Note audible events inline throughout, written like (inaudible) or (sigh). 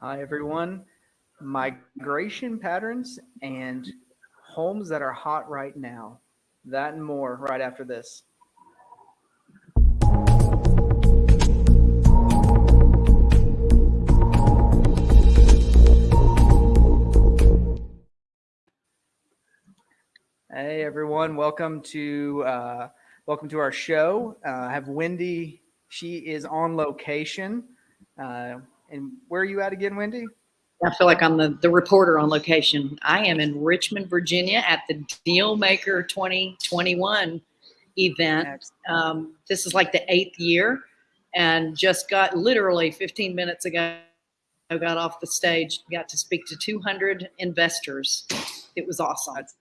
Hi, everyone. Migration patterns and homes that are hot right now. That and more right after this. Hey everyone, welcome to uh, welcome to our show. Uh, I have Wendy. She is on location. Uh, and where are you at again, Wendy? I feel like I'm the, the reporter on location. I am in Richmond, Virginia at the Dealmaker 2021 event. Um, this is like the eighth year and just got literally 15 minutes ago, I got off the stage, got to speak to 200 investors. It was awesome. That's,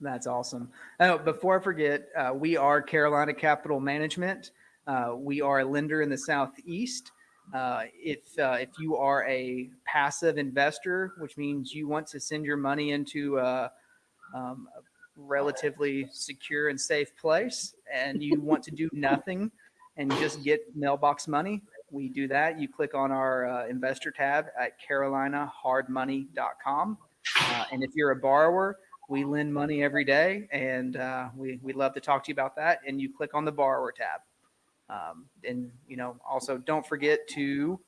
that's awesome. Oh, before I forget, uh, we are Carolina Capital Management. Uh, we are a lender in the Southeast. Uh, if uh, if you are a passive investor, which means you want to send your money into a, um, a relatively secure and safe place, and you (laughs) want to do nothing and just get mailbox money, we do that. You click on our uh, investor tab at carolinahardmoney.com. Uh, and if you're a borrower, we lend money every day, and uh, we we love to talk to you about that. And you click on the borrower tab. Um, and, you know, also don't forget to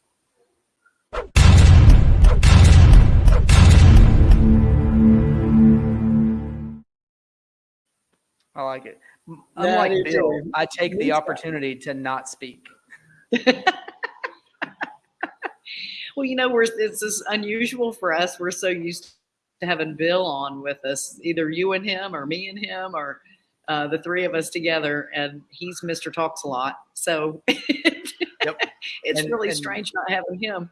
I like it. Unlike Bill, I take the opportunity to not speak. (laughs) well, you know, we're this is unusual for us. We're so used to having Bill on with us, either you and him or me and him or uh, the three of us together, and he's Mr. Talks a lot. So (laughs) yep. it's and, really and, strange not having him.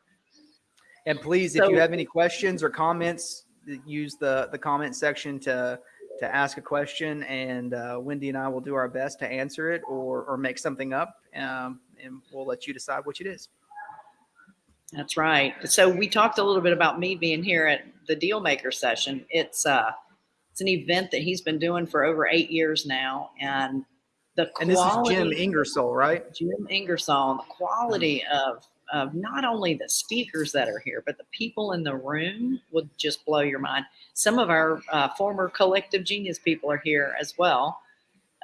And please, so, if you have any questions or comments, use the the comment section to to ask a question, and uh, Wendy and I will do our best to answer it or or make something up, um, and we'll let you decide which it is. That's right. So we talked a little bit about me being here at the Dealmaker session. It's uh, it's an event that he's been doing for over eight years now, and the quality, and this is Jim Ingersoll, right? Jim Ingersoll. The quality of of not only the speakers that are here, but the people in the room would just blow your mind. Some of our uh, former collective genius people are here as well.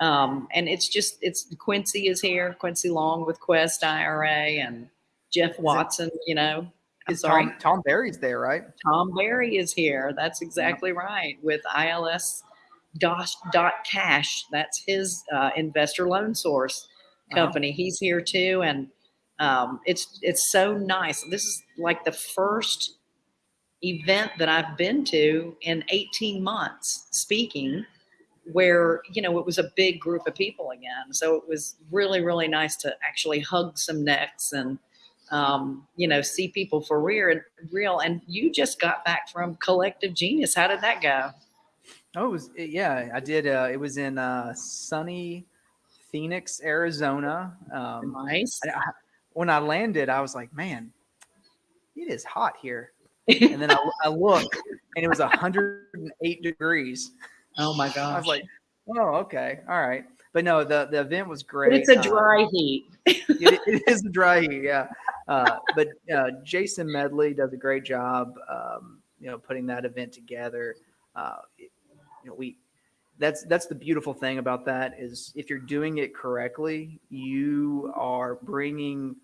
Um, and it's just, it's Quincy is here, Quincy Long with Quest IRA and Jeff Watson, you know, Sorry. Tom, Tom Barry's there, right? Tom Barry is here. That's exactly yeah. right. With ILS dot, dot cash. That's his uh, investor loan source uh-huh. company. Uh-huh. He's here too. And um, it's, it's so nice. This is like the first event that I've been to in 18 months speaking where, you know, it was a big group of people again. So it was really, really nice to actually hug some necks and, um, you know, see people for real, and real. And you just got back from Collective Genius. How did that go? Oh, it was, yeah, I did. Uh, it was in uh, sunny Phoenix, Arizona. Um, nice. I, I, when I landed, I was like, man, it is hot here. (laughs) and then I, I looked and it was 108 degrees. Oh my gosh. I was like, oh, okay. All right. But no, the, the event was great. But it's a uh, dry uh, heat. it, it is a dry heat. Yeah. Uh, but uh, Jason Medley does a great job, um, you know, putting that event together. Uh, you know, we that's that's the beautiful thing about that is if you're doing it correctly, you are bringing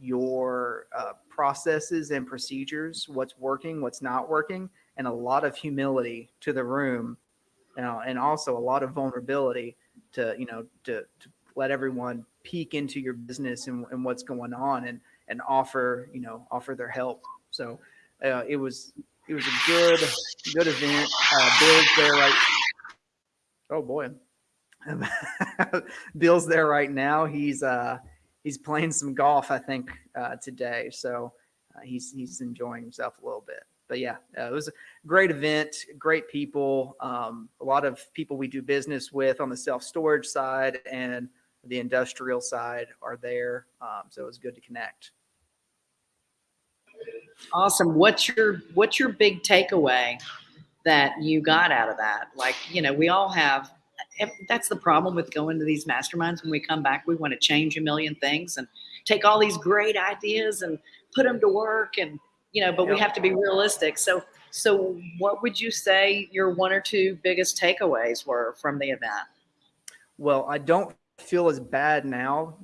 your uh, processes and procedures, what's working, what's not working, and a lot of humility to the room, you know, and also a lot of vulnerability to you know to, to let everyone peek into your business and, and what's going on and and offer you know offer their help. So uh, it was it was a good good event. Uh, Bill's there right. Oh boy, (laughs) Bill's there right now. He's uh he's playing some golf I think uh, today. So uh, he's he's enjoying himself a little bit. But yeah, uh, it was a great event, great people, um, a lot of people we do business with on the self storage side and the industrial side are there. Um, so it was good to connect. Awesome. What's your what's your big takeaway that you got out of that? Like, you know, we all have that's the problem with going to these masterminds when we come back we want to change a million things and take all these great ideas and put them to work and you know, but we have to be realistic. So, so what would you say your one or two biggest takeaways were from the event? Well, I don't feel as bad now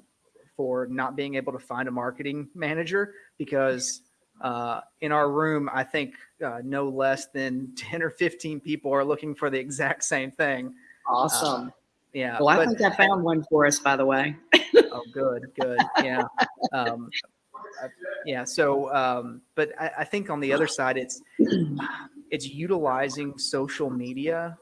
for not being able to find a marketing manager because uh, in our room, I think uh, no less than 10 or 15 people are looking for the exact same thing. Awesome. Yeah. well, I but- think I found one for us, by the way. Oh, good, good. Yeah. Um, yeah. So, um, but I, I think on the other side, it's, it's utilizing social media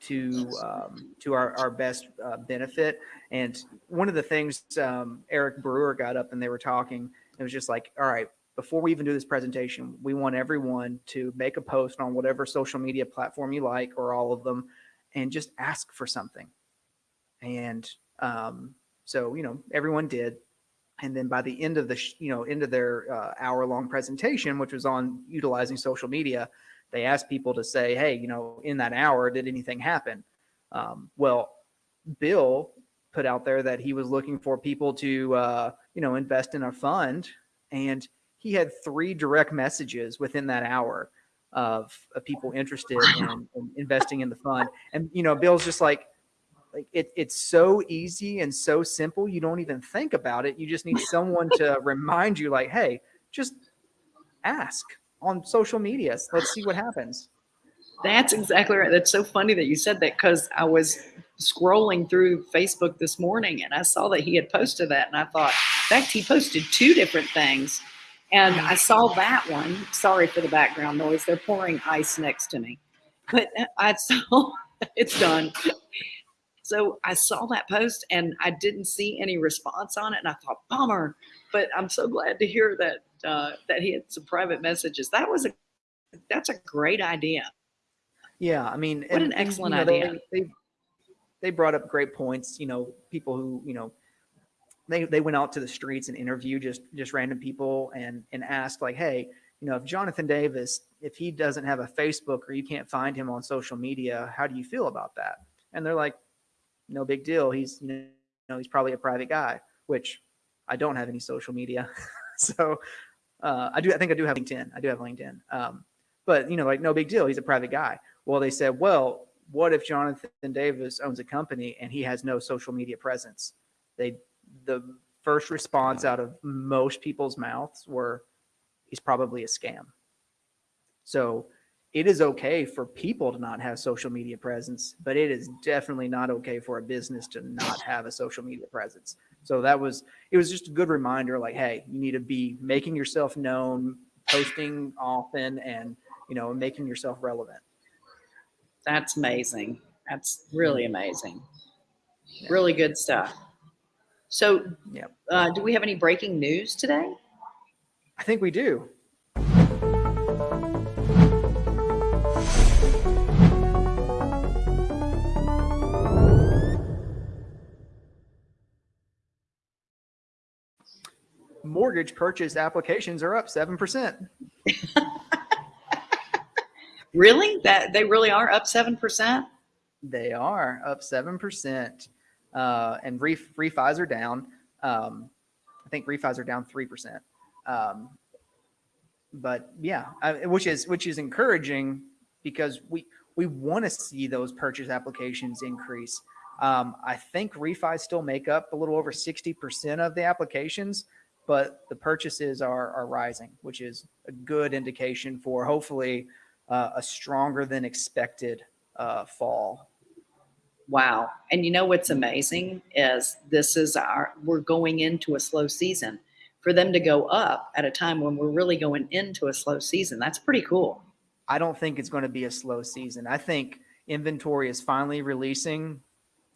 to, um, to our, our best uh, benefit. And one of the things, um, Eric Brewer got up and they were talking, it was just like, all right, before we even do this presentation, we want everyone to make a post on whatever social media platform you like or all of them and just ask for something. And, um, so, you know, everyone did. And then by the end of the, you know, end of their uh, hour long presentation, which was on utilizing social media, they asked people to say, hey, you know, in that hour, did anything happen? Um, well, Bill put out there that he was looking for people to, uh, you know, invest in a fund. And he had three direct messages within that hour of, of people interested in, in investing in the fund. And, you know, Bill's just like, like it, it's so easy and so simple you don't even think about it you just need someone to remind you like hey just ask on social media let's see what happens That's exactly right. That's so funny that you said that because I was scrolling through Facebook this morning and I saw that he had posted that, and I thought, in fact, he posted two different things. And I saw that one. Sorry for the background noise. They're pouring ice next to me. But I (laughs) saw it's done. So I saw that post and I didn't see any response on it, and I thought, bummer. But I'm so glad to hear that uh, that he had some private messages. That was a that's a great idea. yeah i mean What an excellent you know, they- idea. they, they brought up great points you know people who you know they, they went out to the streets and interviewed just just random people and and asked like hey you know if jonathan davis if he doesn't have a facebook or you can't find him on social media how do you feel about that? And they're like no big deal. He's you know he's probably a private guy which i don't have any social media. (laughs) So uh, i do i think i do have linkedin. I do have linkedin. Um, but you know like no big deal. He's a private guy. Well they said well what if jonathan davis owns a company and he has no social media presence? They the first response out of most people's mouths were he's probably a scam so it is okay for people to not have social media presence but it is definitely not okay for a business to not have a social media presence so that was it was just a good reminder like hey you need to be making yourself known posting often and you know making yourself relevant That's amazing. That's really mm-hmm. amazing. Yeah. Really good stuff. So, Yep. uh, do we have any breaking news today? i think we do mortgage purchase applications are up 7% (laughs) Really? That they really are up seven percent? They are up seven percent, uh, and ref, refis are down. Um, I think refis are down three percent. Um, but yeah, I, which is which is encouraging because we we want to see those purchase applications increase. Um, I think refis still make up a little over sixty percent of the applications, but the purchases are are rising, which is a good indication for hopefully uh, a stronger than expected uh, fall. Wow. And you know what's amazing is this is our we're going into a slow season. For them to go up at a time when we're really going into a slow season, that's pretty cool. I don't think it's going to be a slow season. I think inventory is finally releasing,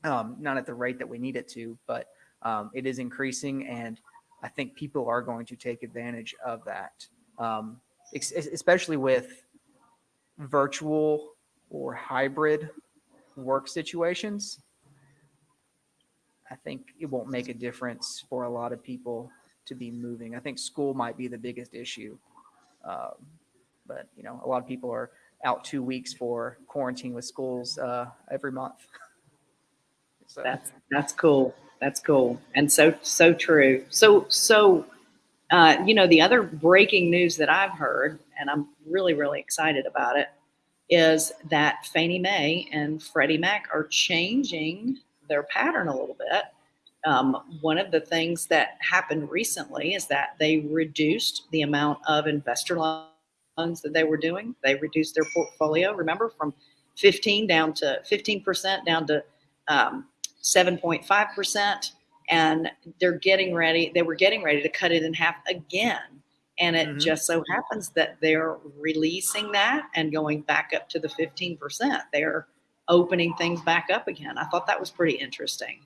um, not at the rate that we need it to, but um, it is increasing, and I think people are going to take advantage of that, um, especially with virtual or hybrid work situations. I think it won't make a difference for a lot of people to be moving. I think school might be the biggest issue. Um, but you know, a lot of people are out two weeks for quarantine with schools uh, every month. (laughs) so That's that's cool. That's cool. And so so true. So so Uh, you know, the other breaking news that I've heard, and I'm really, really excited about it, is that Fannie Mae and Freddie Mac are changing their pattern a little bit. Um, one of the things that happened recently is that they reduced the amount of investor loans that they were doing. They reduced their portfolio, remember, from 15 down to 15% down to um, 7.5% and they're getting ready they were getting ready to cut it in half again and it mm-hmm. just so happens that they're releasing that and going back up to the 15% they're opening things back up again i thought that was pretty interesting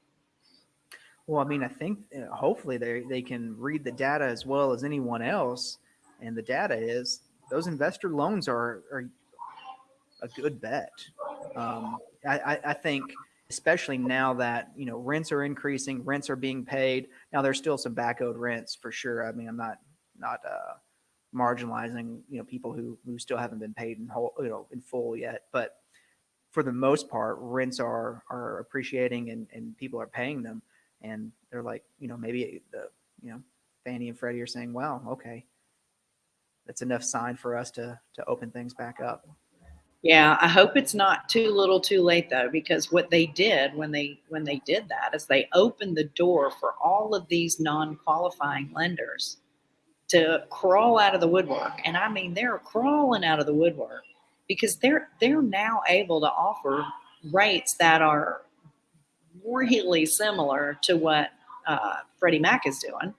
well i mean i think uh, hopefully they, they can read the data as well as anyone else and the data is those investor loans are, are a good bet um, I, I think especially now that you know rents are increasing, rents are being paid. Now there's still some back owed rents for sure. I mean, I'm not not uh, marginalizing you know people who who still haven't been paid in whole you know in full yet, but for the most part, rents are are appreciating and and people are paying them, and they're like you know maybe the you know Fannie and Freddie are saying, well, okay, that's enough sign for us to to open things back up. Yeah, I hope it's not too little too late though, because what they did when they when they did that is they opened the door for all of these non-qualifying lenders to crawl out of the woodwork. And I mean they're crawling out of the woodwork because they're they're now able to offer rates that are really similar to what uh, Freddie Mac is doing.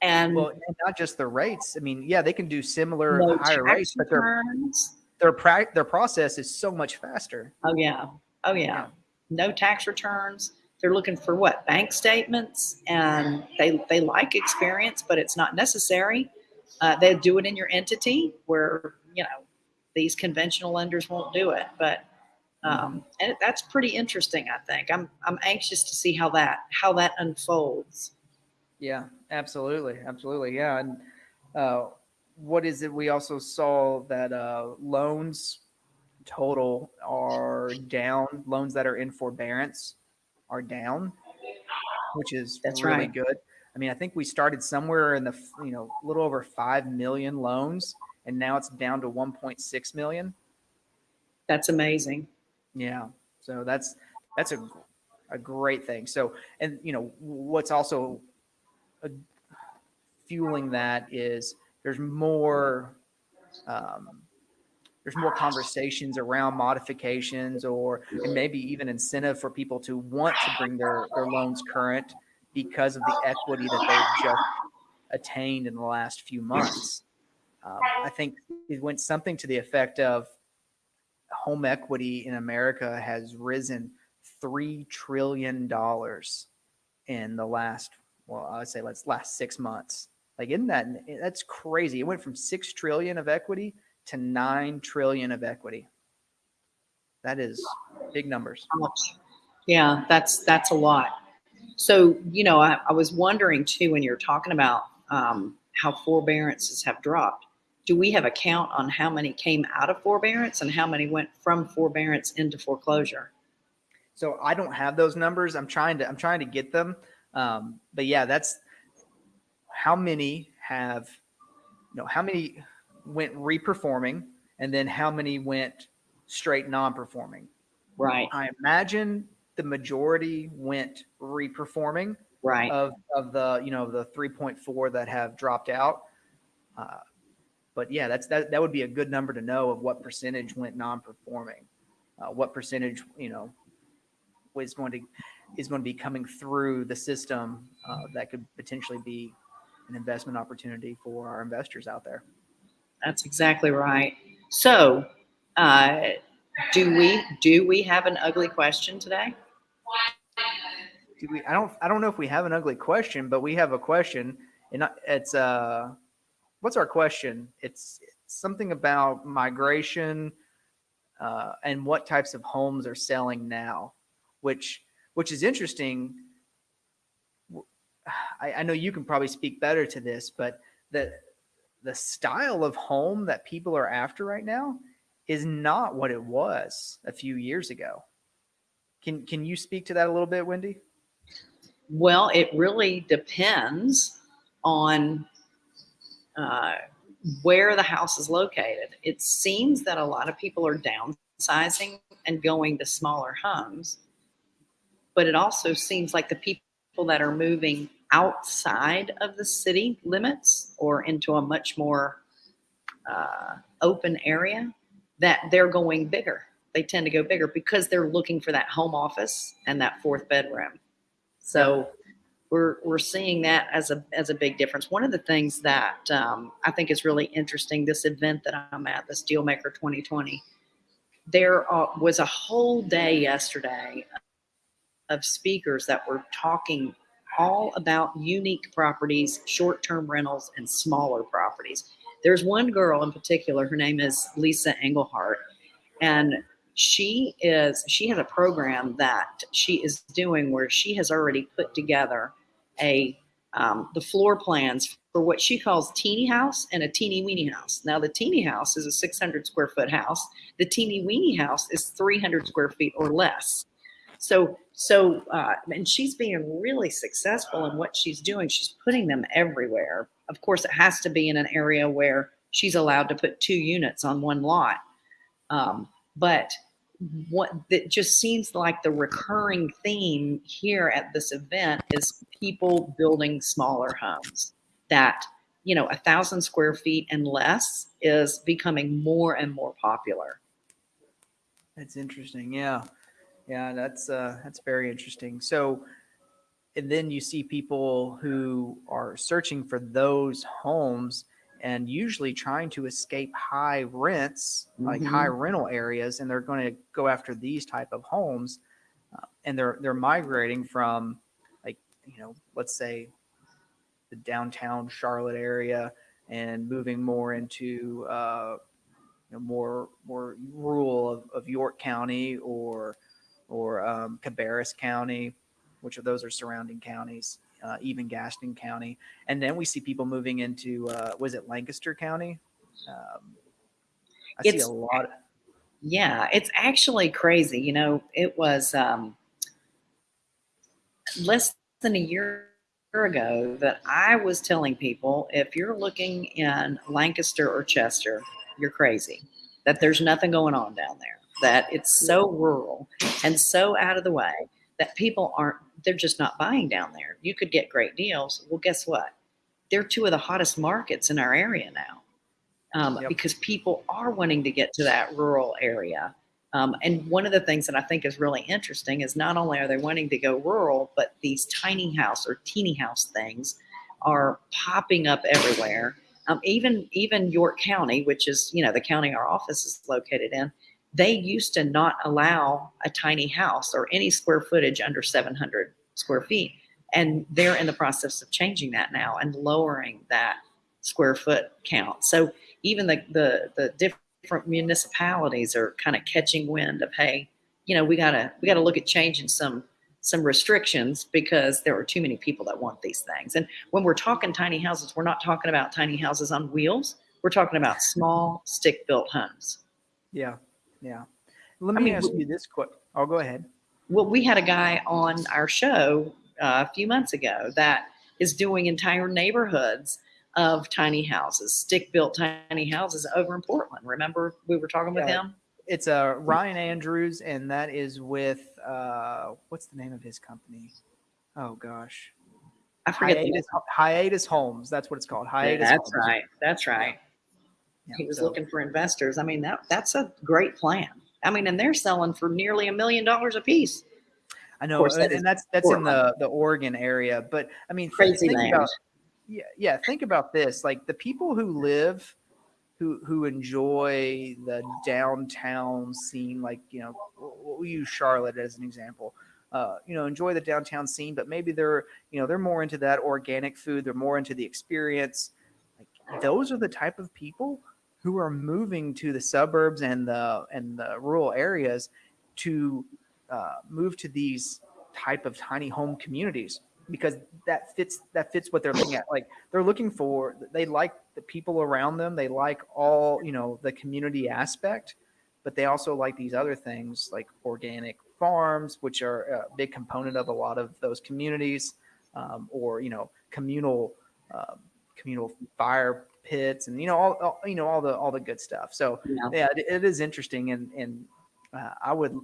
And well, not just the rates. I mean, yeah, they can do similar higher rates, but they're their pra- their process is so much faster. Oh yeah, oh yeah. yeah. No tax returns. They're looking for what bank statements, and they they like experience, but it's not necessary. Uh, they do it in your entity where you know these conventional lenders won't do it, but um, and that's pretty interesting. I think I'm I'm anxious to see how that how that unfolds. Yeah, absolutely, absolutely, yeah, and uh, what is it? We also saw that uh, loans total are down. Loans that are in forbearance are down, which is That's really right. good. I mean, I think we started somewhere in the you know a little over five million loans, and now it's down to 1.6 million. That's amazing. Yeah. So that's that's a a great thing. So and you know what's also a, fueling that is there's more um, there's more conversations around modifications or and maybe even incentive for people to want to bring their, their loans current because of the equity that they've just attained in the last few months. Um, I think it went something to the effect of home equity in America has risen three trillion dollars in the last well, I would say let's last six months. Like, isn't that that's crazy? It went from six trillion of equity to nine trillion of equity. That is big numbers. Yeah, that's that's a lot. So, you know, I, I was wondering too when you're talking about um, how forbearances have dropped. Do we have a count on how many came out of forbearance and how many went from forbearance into foreclosure? So I don't have those numbers. I'm trying to I'm trying to get them. Um, but yeah, that's how many have, you know, how many went reperforming and then how many went straight non-performing? Right. I imagine the majority went reperforming. Right. Of, of the, you know, the 3.4 that have dropped out. Uh, but yeah, that's that. That would be a good number to know of what percentage went non-performing, uh, what percentage you know was going to is going to be coming through the system uh, that could potentially be an investment opportunity for our investors out there. That's exactly right. So, uh, do we do we have an ugly question today? Do we? I don't. I don't know if we have an ugly question, but we have a question, and it's uh, what's our question? It's, it's something about migration uh, and what types of homes are selling now, which which is interesting I, I know you can probably speak better to this, but the the style of home that people are after right now is not what it was a few years ago. Can can you speak to that a little bit, Wendy? Well, it really depends on uh, where the house is located. It seems that a lot of people are downsizing and going to smaller homes, but it also seems like the people that are moving outside of the city limits or into a much more uh, open area that they're going bigger. They tend to go bigger because they're looking for that home office and that fourth bedroom. So we're we're seeing that as a as a big difference. One of the things that um, I think is really interesting, this event that I'm at, the Dealmaker 2020, there uh, was a whole day yesterday of speakers that were talking all about unique properties, short-term rentals, and smaller properties. There's one girl in particular. Her name is Lisa Engelhart, and she is she has a program that she is doing where she has already put together a um, the floor plans for what she calls teeny house and a teeny weeny house. Now the teeny house is a 600 square foot house. The teeny weeny house is 300 square feet or less. So so uh, and she's being really successful in what she's doing. She's putting them everywhere. Of course, it has to be in an area where she's allowed to put two units on one lot. Um, but what that just seems like the recurring theme here at this event is people building smaller homes that you know a thousand square feet and less is becoming more and more popular that's interesting yeah yeah that's uh that's very interesting so and then you see people who are searching for those homes and usually trying to escape high rents, like Mhm. high rental areas, and they're going to go after these type of homes, uh, and they're they're migrating from, like you know, let's say, the downtown Charlotte area, and moving more into uh, you know, more more rural of, of York County or or um, Cabarrus County, which of those are surrounding counties, uh, even Gaston County, and then we see people moving into uh, was it Lancaster County? Um, I see a lot. Of, yeah it's actually crazy you know it was um less than a year ago that i was telling people if you're looking in lancaster or chester you're crazy that there's nothing going on down there that it's so rural and so out of the way that people aren't they're just not buying down there. You could get great deals. Well guess what? They're two of the hottest markets in our area now um, Yep. because people are wanting to get to that rural area. Um, and one of the things that I think is really interesting is not only are they wanting to go rural, but these tiny house or teeny house things are popping up everywhere. Um, even even York County, which is you know the county our office is located in, they used to not allow a tiny house or any square footage under 700 square feet, and they're in the process of changing that now and lowering that square foot count. So even the the the different municipalities are kind of catching wind of hey you know we gotta we gotta look at changing some some restrictions because there are too many people that want these things. And when we're talking tiny houses we're not talking about tiny houses on wheels. We're talking about small stick built homes. Yeah, yeah. Let I me mean, ask you this question. Oh, go ahead. well we had a guy on our show uh, a few months ago that is doing entire neighborhoods of tiny houses stick built tiny houses over in portland remember we were talking with him It's uh, Ryan Andrews, and that is with uh, what's the name of his company? Oh gosh, i forget Hiatus, Hiatus Homes. That's what it's called. Hiatus. That's Homes. right. That's right. Yeah, He was so- looking for investors. I mean, that that's a great plan. I mean, and they're selling for nearly a million dollars a piece. I know, that and that's that's in the the Oregon area. But I mean, Crazy think about yeah, yeah. Think about this: like the people who live, who who enjoy the downtown scene, like you know, we'll we'll use Charlotte as an example. Uh, you know, enjoy the downtown scene, but maybe they're you know they're more into that organic food. They're more into the experience. Like those are the type of people who are moving to the suburbs and the and the rural areas to uh, move to these type of tiny home communities because that fits that fits what they're looking at. Like they're looking for they like the people around them. They like all you know the community aspect but they also like these other things like organic farms which are a big component of a lot of those communities um, or you know communal um, communal fire pits and you know all, all you know all the all the good stuff. So Yeah. yeah, it, it is interesting, and and uh, I would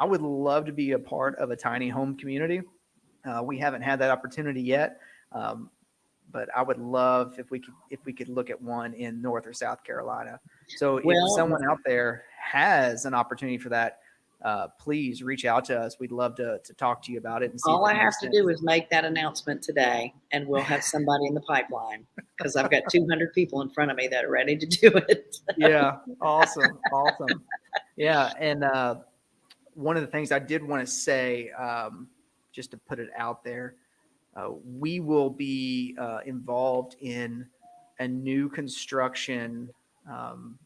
I would love to be a part of a tiny home community. Uh, we haven't had that opportunity yet, um, but I would love if we could if we could look at one in North or South Carolina. So Well- if someone out there has an opportunity for that, uh, please reach out to us. We'd love to to talk to you about it. And see All I have to do is make that announcement today and we'll have somebody in the pipeline because I've got 200 people in front of me that are ready to do it. yeah awesome (laughs) awesome yeah and uh, one of the things i did want to say um, just to put it out there uh, we will be uh, involved in a new construction um,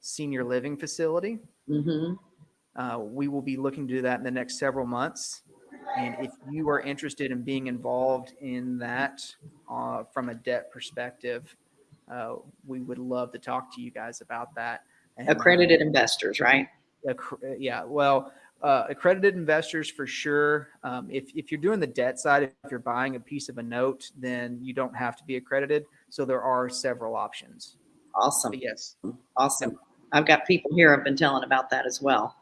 senior living facility hmm uh, we will be looking to do that in the next several months. And if you are interested in being involved in that uh, from a debt perspective, uh, we would love to talk to you guys about that. And, uh, Accredited investors, right? yeah, well, uh, accredited investors for sure. Um, if, if you're doing the debt side, if you're buying a piece of a note, then you don't have to be accredited. So there are several options. Awesome. But yes, Awesome. I've got people here I've been telling about that as well.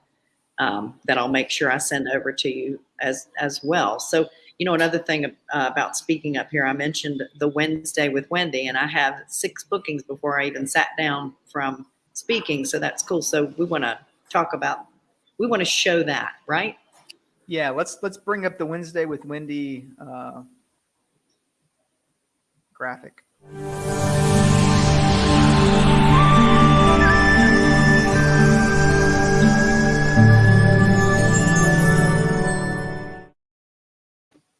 Um, that I'll make sure I send over to you as as well. So, you know, another thing uh, about speaking up here, I mentioned the Wednesday with Wendy, and I have six bookings before I even sat down from speaking. So that's cool. So we want to talk about, we want to show that, right? Yeah, let's let's bring up the Wednesday with Wendy uh, graphic.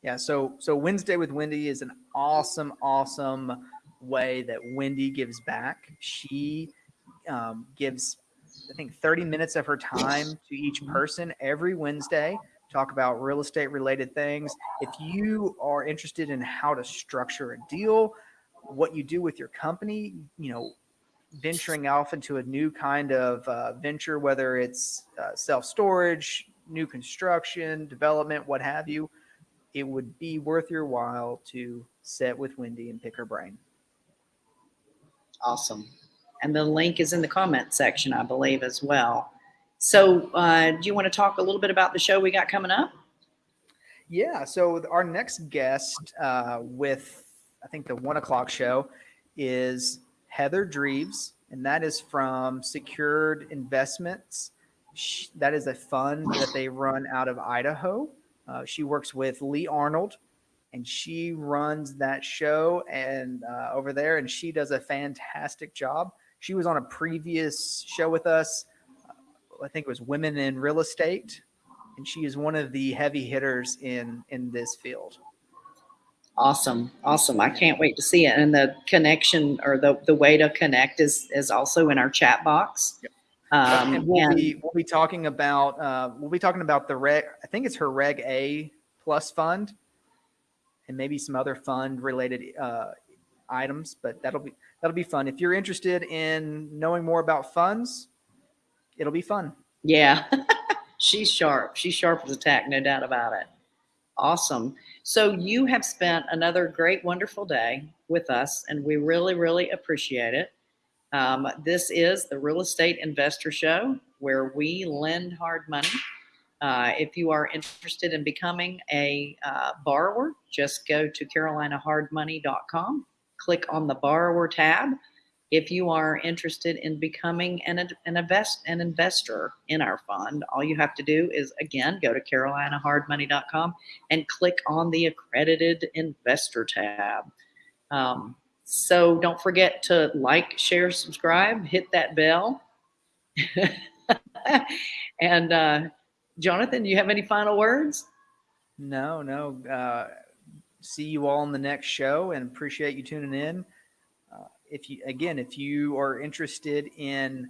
Yeah, so so Wednesday with Wendy is an awesome, awesome way that Wendy gives back. She um, gives, I think, 30 minutes of her time to each person every Wednesday. Talk about real estate related things. If you are interested in how to structure a deal, what you do with your company, you know, venturing off into a new kind of uh, venture, whether it's uh, self storage, new construction, development, what have you, it would be worth your while to sit with Wendy and pick her brain. Awesome. And the link is in the comment section, I believe, as well. So, uh, do you want to talk a little bit about the show we got coming up? Yeah. So our next guest uh, with I think the one o'clock show is Heather Dreves, and that is from Secured Investments. That is a fund that they run out of Idaho. Uh, she works with Lee Arnold, and she runs that show and uh, over there, and she does a fantastic job. She was on a previous show with us. uh, I think it was Women in Real Estate, and she is one of the heavy hitters in in this field. Awesome, awesome! I can't wait to see it. And the connection or the the way to connect is is also in our chat box. Um, and we'll and- be we'll be talking about uh, we'll be talking about the reg. I think it's her Reg A plus fund, and maybe some other fund related uh, items. But that'll be that'll be fun. If you're interested in knowing more about funds, it'll be fun. Yeah, (laughs) she's sharp. She's sharp as a tack, no doubt about it. Awesome. So you have spent another great, wonderful day with us, and we really, really appreciate it. Um, this is the Real Estate Investor Show where we lend hard money. Uh, if you are interested in becoming a uh, borrower, just go to carolinahardmoney.com, click on the borrower tab. If you are interested in becoming an, an, invest, an investor in our fund, all you have to do is, again, go to carolinahardmoney.com and click on the accredited investor tab. Um, so don't forget to like, share, subscribe, hit that bell. (laughs) and uh, Jonathan, do you have any final words? No, no. Uh, see you all in the next show, and appreciate you tuning in. Uh, if you again, if you are interested in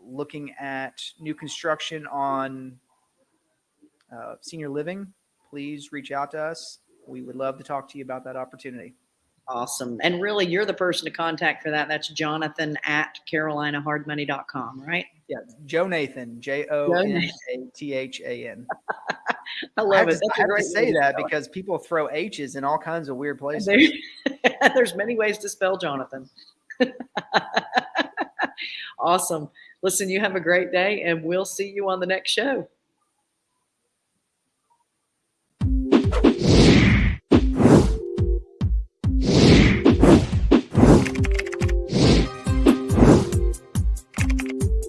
looking at new construction on uh, senior living, please reach out to us. We would love to talk to you about that opportunity. Awesome. And really, you're the person to contact for that. That's Jonathan at carolinahardmoney.com, right? Yeah, Joe Nathan, J O N A T H A N. I (laughs) I love have, it. to, That's I have to say that spell it. because people throw H's in all kinds of weird places. There- (laughs) There's many ways to spell Jonathan. (laughs) awesome. Listen, you have a great day, and we'll see you on the next show.